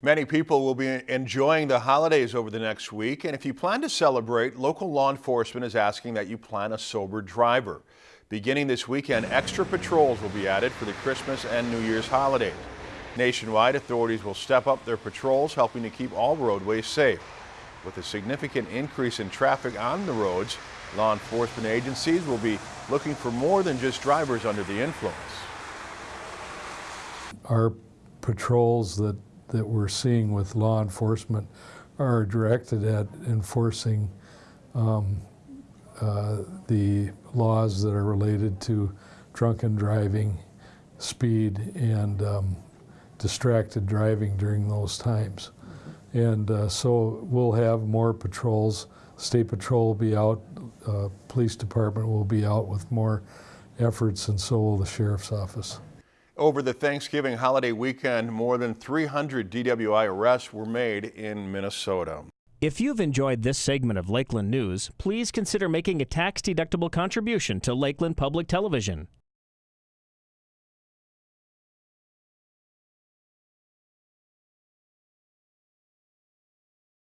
Many people will be enjoying the holidays over the next week, and if you plan to celebrate, local law enforcement is asking that you plan a sober driver. Beginning this weekend, extra patrols will be added for the Christmas and New Year's holidays. Nationwide, authorities will step up their patrols, helping to keep all roadways safe. With a significant increase in traffic on the roads, law enforcement agencies will be looking for more than just drivers under the influence. Our patrols that that we're seeing with law enforcement are directed at enforcing um, uh, the laws that are related to drunken driving, speed, and um, distracted driving during those times. And uh, so we'll have more patrols. State Patrol will be out, uh, Police Department will be out with more efforts, and so will the Sheriff's Office. Over the Thanksgiving holiday weekend, more than 300 DWI arrests were made in Minnesota. If you've enjoyed this segment of Lakeland News, please consider making a tax-deductible contribution to Lakeland Public Television.